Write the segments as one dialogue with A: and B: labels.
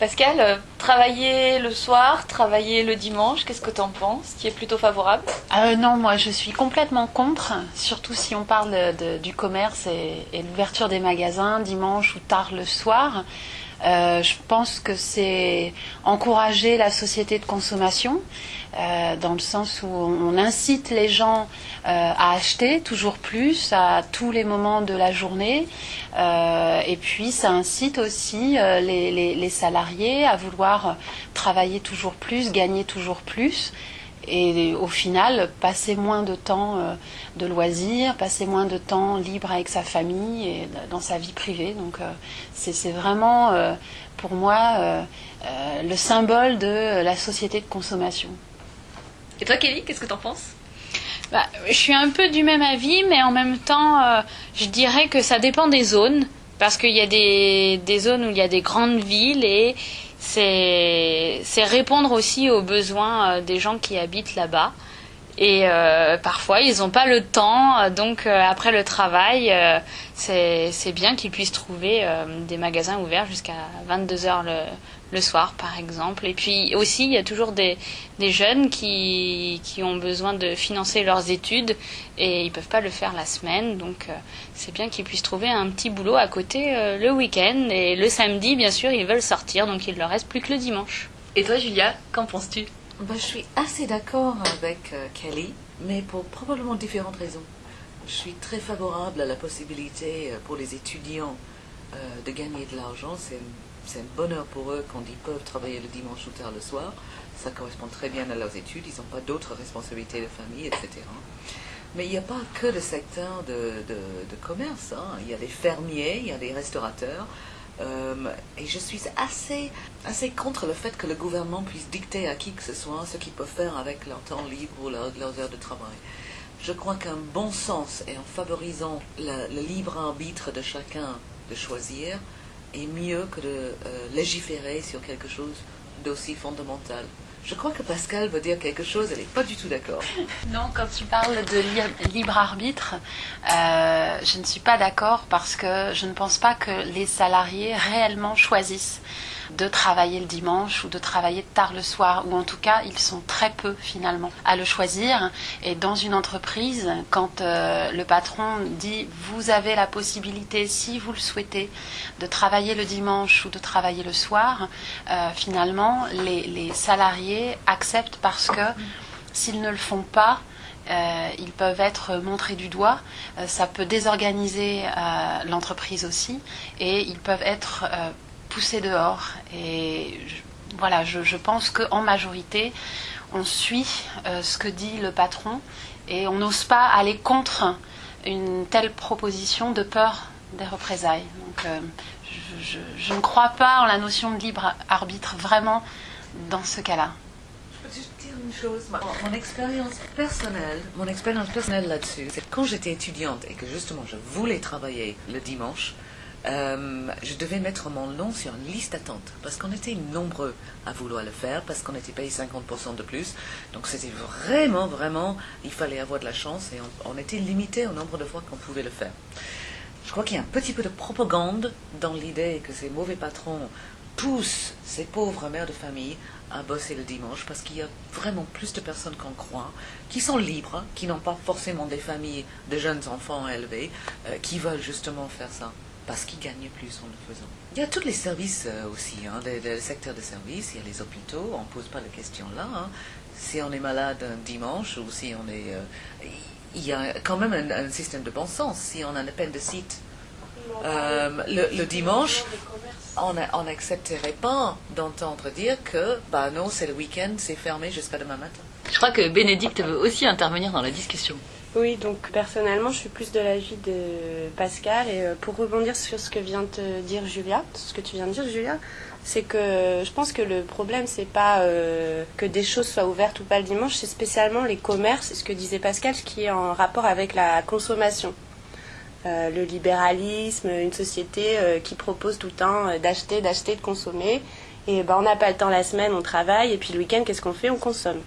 A: Pascal, euh, travailler le soir, travailler le dimanche, qu'est-ce que tu en penses Tu es plutôt favorable?
B: Euh, Non, moi je suis complètement contre, surtout si on parle du commerce et, et l'ouverture des magasins dimanche ou tard le soir. Euh, je pense que c'est encourager la société de consommation, euh, dans le sens où on incite les gens euh, à acheter toujours plus à tous les moments de la journée. et puis ça incite aussi les, les, salariés à vouloir travailler toujours plus, gagner toujours plus et au final passer moins de temps euh, de loisirs, passer moins de temps libre avec sa famille et dans sa vie privée. Donc euh, c'est vraiment euh, pour moi le symbole de la société de consommation.
A: Et toi Kelly, qu'est-ce que tu en penses?
C: Bah, Je suis un peu du même avis, mais en même temps, je dirais que ça dépend des zones. Parce qu'il y a des, des zones où il y a des grandes villes et c'est répondre aussi aux besoins euh, des gens qui habitent là-bas. Et euh, parfois, ils n'ont pas le temps. Donc, euh, après le travail, c'est bien qu'ils puissent trouver des magasins ouverts jusqu'à 22h le, le soir, par exemple. Et puis aussi, il y a toujours des, des jeunes qui, qui, ont besoin de financer leurs études et ils ne peuvent pas le faire la semaine. Donc, euh, c'est bien qu'ils puissent trouver un petit boulot à côté euh, le week-end. Et le samedi, bien sûr, ils veulent sortir, donc il ne leur reste plus que le dimanche.
A: Et toi, Julia, qu'en penses-tu?
D: Bah, Je suis assez d'accord avec euh, Kelly, mais pour probablement différentes raisons. Je suis très favorable à la possibilité pour les étudiants de gagner de l'argent. C'est c'est un bonheur pour eux quand ils peuvent travailler le dimanche ou tard le soir. Ça correspond très bien à leurs études. Ils n'ont pas d'autres responsabilités de famille, etc. Mais il n'y a pas que le secteur de, commerce. Hein. Il y a des fermiers, il y a des restaurateurs. Euh, et je suis assez, assez contre le fait que le gouvernement puisse dicter à qui que ce soit ce qu'ils peuvent faire avec leur temps libre ou leurs heures de travail. Je crois qu'un bon sens et en favorisant le libre arbitre de chacun de choisir, est mieux que de euh, légiférer sur quelque chose d'aussi fondamental. Je crois que Pascal veut dire quelque chose, elle n'est pas du tout d'accord.
B: Non, quand tu parles de libre arbitre, euh, je ne suis pas d'accord parce que je ne pense pas que les salariés réellement choisissent de travailler le dimanche ou de travailler tard le soir, ou en tout cas ils sont très peu finalement à le choisir. Et dans une entreprise, quand euh, le patron dit vous avez la possibilité, si vous le souhaitez, de travailler le dimanche ou de travailler le soir, euh, finalement les, salariés acceptent parce que s'ils ne le font pas, euh, ils peuvent être montrés du doigt, ça peut désorganiser l'entreprise aussi, et ils peuvent être pousser dehors. Et voilà, je, pense qu'en majorité, on suit euh, ce que dit le patron et on n'ose pas aller contre une telle proposition de peur des représailles. Donc, euh, je, ne crois pas en la notion de libre arbitre vraiment dans ce cas-là.
D: Je peux juste dire une chose. Mon, expérience personnelle, mon expérience personnelle là-dessus, c'est quand j'étais étudiante et que justement je voulais travailler le dimanche, euh, je devais mettre mon nom sur une liste d'attente parce qu'on était nombreux à vouloir le faire, parce qu'on était payé 50% de plus. Donc c'était vraiment, vraiment, il fallait avoir de la chance et on, était limité au nombre de fois qu'on pouvait le faire. Je crois qu'il y a un petit peu de propagande dans l'idée que ces mauvais patrons poussent ces pauvres mères de famille à bosser le dimanche parce qu'il y a vraiment plus de personnes qu'on croit qui sont libres, qui n'ont pas forcément des familles de jeunes enfants élevés, euh, qui veulent justement faire ça parce qu'ils gagnent plus en le faisant. Il y a tous les services euh, aussi, hein, le, secteur de services, il y a les hôpitaux, on ne pose pas la question là. Hein. Si on est malade un dimanche ou si on est... Euh, il y a quand même un, système de bon sens. Si on a de site euh, le, dimanche, on n'accepterait pas d'entendre dire que bah non, c'est le week-end, c'est fermé jusqu'à demain matin.
A: Je crois que Bénédicte veut aussi intervenir dans la discussion.
E: Oui, donc personnellement, je suis plus de l'avis de Pascal. Et euh, pour rebondir sur ce que vient de dire Julia, ce que tu viens de dire, Julia, c'est que je pense que le problème, c'est pas euh, que des choses soient ouvertes ou pas le dimanche, c'est spécialement les commerces, ce que disait Pascal, ce qui est en rapport avec la consommation. Euh, le libéralisme, une société qui propose tout le temps d'acheter, d'acheter, de consommer. Et ben, on n'a pas le temps la semaine, on travaille, et puis le week-end, qu'est-ce qu'on fait? On consomme.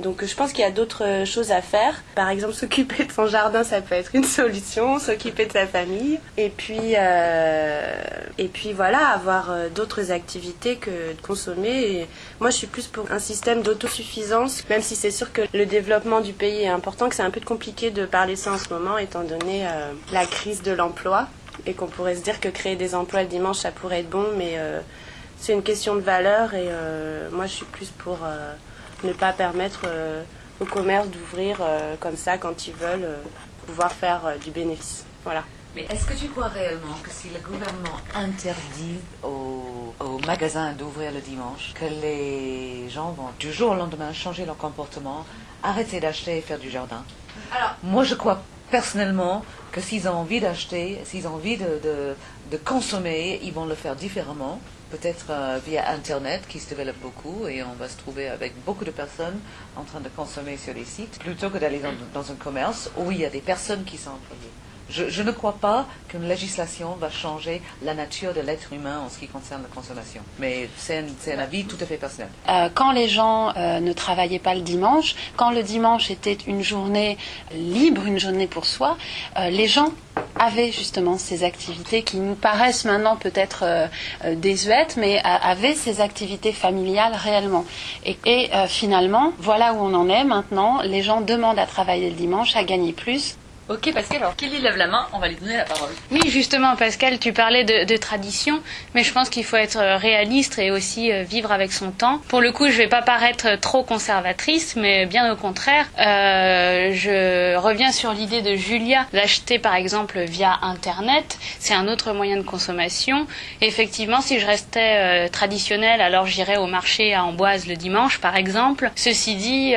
E: Donc je pense qu'il y a d'autres euh, choses à faire. Par exemple, s'occuper de son jardin, ça peut être une solution. S'occuper de sa famille. Et puis, euh, et puis voilà, avoir euh, d'autres activités que de consommer. Moi, je suis plus pour un système d'autosuffisance, même si c'est sûr que le développement du pays est important, que c'est un peu compliqué de parler ça en ce moment, étant donné la crise de l'emploi. Et qu'on pourrait se dire que créer des emplois le dimanche, ça pourrait être bon, mais c'est une question de valeur. Et moi, je suis plus pour ne pas permettre euh, au commerce d'ouvrir euh, comme ça quand ils veulent, euh, pouvoir faire du bénéfice. Voilà.
D: Mais est-ce que tu crois réellement que si le gouvernement interdit aux, aux magasins d'ouvrir le dimanche, que les gens vont du jour au lendemain changer leur comportement, arrêter d'acheter et faire du jardin? Alors, moi je crois personnellement que s'ils ont envie d'acheter, s'ils ont envie de, de, de, consommer, ils vont le faire différemment peut-être euh, via Internet qui se développe beaucoup et on va se trouver avec beaucoup de personnes en train de consommer sur les sites plutôt que d'aller dans, un commerce où il y a des personnes qui sont employées. Je, ne crois pas qu'une législation va changer la nature de l'être humain en ce qui concerne la consommation. Mais c'est un, avis tout à fait personnel.
B: Euh, quand les gens euh, ne travaillaient pas le dimanche, quand le dimanche était une journée libre, une journée pour soi, les gens avait justement ces activités qui nous paraissent maintenant peut-être euh, euh, désuètes, mais avaient ces activités familiales réellement. Et, euh, finalement, voilà où on en est maintenant. Les gens demandent à travailler le dimanche, à gagner plus.
A: Ok Pascal, alors Kelly lève la main, on va lui donner la parole.
C: Oui, justement Pascal, tu parlais de, tradition, mais je pense qu'il faut être réaliste et aussi euh, vivre avec son temps. Pour le coup, je vais pas paraître trop conservatrice, mais bien au contraire, euh, je reviens sur l'idée de Julia d'acheter par exemple via Internet. C'est un autre moyen de consommation. effectivement, si je restais euh, traditionnelle, alors j'irais au marché à Amboise le dimanche par exemple. Ceci dit,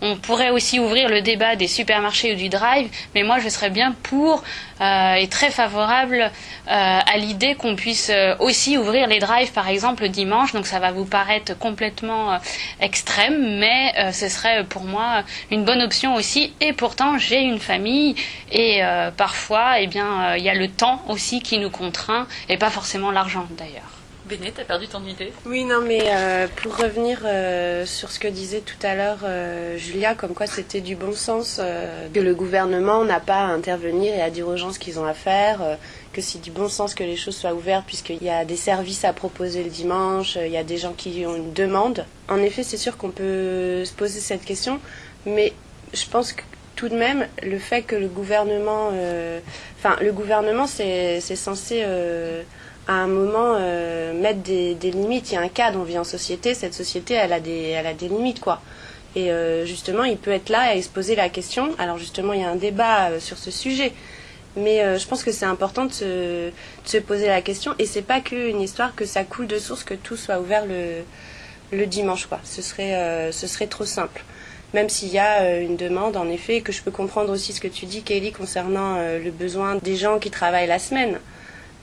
C: on pourrait aussi ouvrir le débat des supermarchés ou du drive, mais moi je serais bien pour euh, et très favorable euh, à l'idée qu'on puisse euh, aussi ouvrir les drives par exemple le dimanche. Donc ça va vous paraître complètement extrême, mais ce serait pour moi une bonne option aussi. Et pourtant j'ai une famille et parfois eh bien il y a le temps aussi qui nous contraint et pas forcément l'argent d'ailleurs.
A: Béné, t'as perdu ton idée
E: Oui, non, mais euh, pour revenir euh, sur ce que disait tout à l'heure euh, Julia, comme quoi c'était du bon sens, que le gouvernement n'a pas à intervenir et à dire aux gens ce qu'ils ont à faire, que c'est du bon sens que les choses soient ouvertes, puisqu'il y a des services à proposer le dimanche, il y a des gens qui ont une demande. En effet, c'est sûr qu'on peut se poser cette question, mais je pense que tout de même, le fait que le gouvernement. Enfin, le gouvernement, c'est censé à un moment euh, mettre des, limites. Il y a un cadre, on vit en société, cette société, elle a des, elle a des limites, quoi. Et euh, justement, il peut être là et se poser la question. Alors justement, il y a un débat euh, sur ce sujet. Mais je pense que c'est important de se, de se, poser la question. Et c'est pas qu'une histoire que ça coule de source, que tout soit ouvert le, le dimanche, quoi. Ce serait, ce serait trop simple. Même s'il y a une demande, en effet, que je peux comprendre aussi ce que tu dis, Kelly, concernant le besoin des gens qui travaillent la semaine.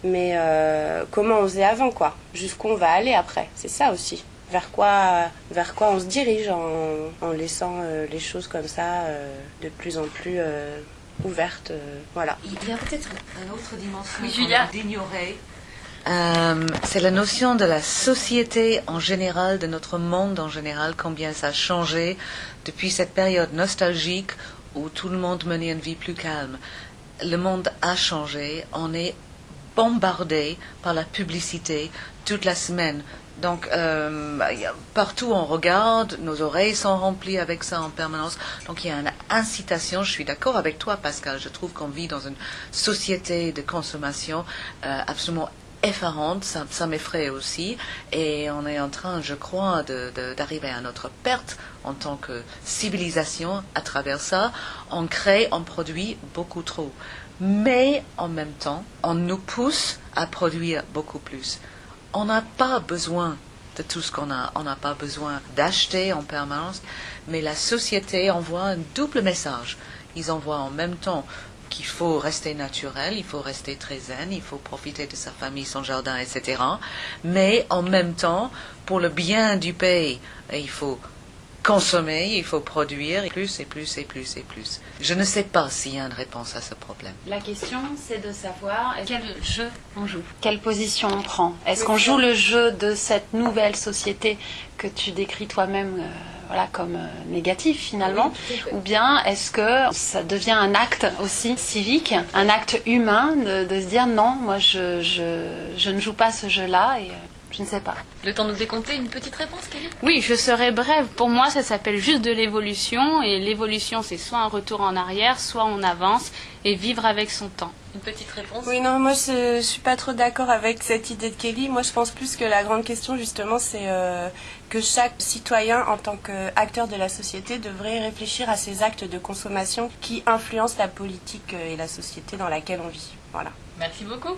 E: Mais euh, comment on faisait avant, quoi? Jusqu'où on va aller après? C'est ça aussi. Vers quoi, vers quoi on se dirige en, laissant euh, les choses comme ça euh, de plus en plus ouvertes. voilà.
D: Il y a peut-être une autre dimension
A: oui,
D: d'ignorer. c'est la notion de la société en général, de notre monde en général, combien ça a changé depuis cette période nostalgique où tout le monde menait une vie plus calme. Le monde a changé, on est bombardé par la publicité toute la semaine. Donc, euh, partout on regarde, nos oreilles sont remplies avec ça en permanence. Donc, il y a une incitation. Je suis d'accord avec toi, Pascal. Je trouve qu'on vit dans une société de consommation euh, absolument effarante. Ça, ça m'effraie aussi. Et on est en train, je crois, d'arriver à notre perte en tant que civilisation à travers ça. On crée, on produit beaucoup trop mais en même temps, on nous pousse à produire beaucoup plus. On n'a pas besoin de tout ce qu'on a. On n'a pas besoin d'acheter en permanence, mais la société envoie un double message. Ils envoient en même temps qu'il faut rester naturel, il faut rester très zen, il faut profiter de sa famille, son jardin, etc. Mais en même temps, pour le bien du pays, il faut consommer, il faut produire plus et plus et plus et plus. Je ne sais pas s'il y a une réponse à ce problème.
B: La question, c'est de savoir quel jeu on joue, quelle position on prend? Est-ce qu'on joue le jeu de cette nouvelle société que tu décris toi-même euh, voilà, comme euh, négatif finalement? Ou bien est-ce que ça devient un acte aussi civique, un acte humain de, de se dire non, moi je, je, je ne joue pas ce jeu-là et euh, je ne sais pas.
A: Le temps de nous décompter une petite réponse, Kelly?
C: Oui, je serai brève. Pour moi, ça s'appelle juste de l'évolution. Et l'évolution, c'est soit un retour en arrière, soit on avance et vivre avec son temps.
A: Une petite réponse?
E: Oui, non, moi je, je suis pas trop d'accord avec cette idée de Kelly. Moi je pense plus que la grande question justement c'est euh, que chaque citoyen en tant qu'acteur de la société devrait réfléchir à ses actes de consommation qui influencent la politique euh, et la société dans laquelle on vit. Voilà.
A: Merci beaucoup.